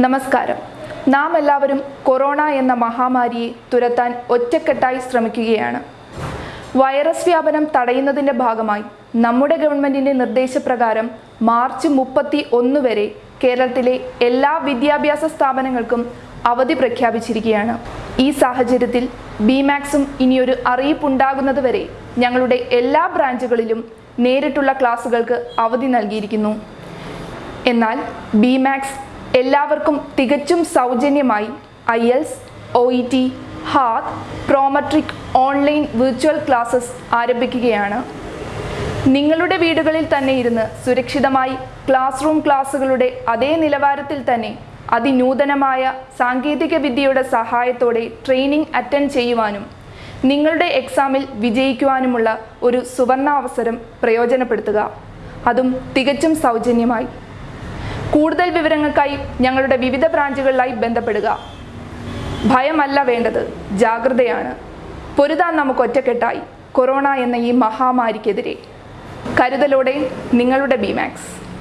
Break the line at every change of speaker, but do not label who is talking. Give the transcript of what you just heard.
നമസ്കാരം. നാം എല്ലാവരും കൊറോണ എന്ന മഹാമാരിയെ തുരത്താൻ ഒറ്റക്കെട്ടായി ശ്രമിക്കുകയാണ്. വൈറസ് വ്യാപനം തടയുന്നതിന്റെ ഭാഗമായി നമ്മുടെ ഗവൺമെന്റിന്റെ നിർദ്ദേശപ്രകാരം മാർച്ച് മുപ്പത്തി ഒന്ന് വരെ കേരളത്തിലെ എല്ലാ വിദ്യാഭ്യാസ സ്ഥാപനങ്ങൾക്കും അവധി പ്രഖ്യാപിച്ചിരിക്കുകയാണ്. ഈ സാഹചര്യത്തിൽ ബിമാക്സും ഇനിയൊരു അറിയിപ്പുണ്ടാകുന്നത് വരെ ഞങ്ങളുടെ എല്ലാ ബ്രാഞ്ചുകളിലും നേരിട്ടുള്ള ക്ലാസുകൾക്ക് അവധി നൽകിയിരിക്കുന്നു. എന്നാൽ ബിമാക്സ് എല്ലാവർക്കും തികച്ചും സൗജന്യമായി IELTS O E T ഹാത്ത് പ്രോമട്രിക് ഓൺലൈൻ വിർച്വൽ ക്ലാസ്സസ് ആരംഭിക്കുകയാണ്. നിങ്ങളുടെ വീടുകളിൽ തന്നെ ഇരുന്ന് സുരക്ഷിതമായി ക്ലാസ് റൂം ക്ലാസ്സുകളുടെ അതേ നിലവാരത്തിൽ തന്നെ അതിനൂതനമായ സാങ്കേതിക വിദ്യയുടെ സഹായത്തോടെ ട്രെയിനിങ് അറ്റൻഡ് ചെയ്യുവാനും നിങ്ങളുടെ എക്സാമിൽ വിജയിക്കുവാനുമുള്ള ഒരു സുവർണാവസരം പ്രയോജനപ്പെടുത്തുക. അതും തികച്ചും സൗജന്യമായി. കൂടുതൽ വിവരങ്ങൾക്കായി ഞങ്ങളുടെ വിവിധ ബ്രാഞ്ചുകളിലായി ബന്ധപ്പെടുക. ഭയമല്ല വേണ്ടത്. ജാഗ്രതയാണ്. പൊരുതാൻ നമുക്ക് ഒറ്റക്കെട്ടായി. കൊറോണ എന്ന ഈ മഹാമാരിക്കെതിരെ. കരുതലോടെ നിങ്ങളുടെ ബിമാക്സ്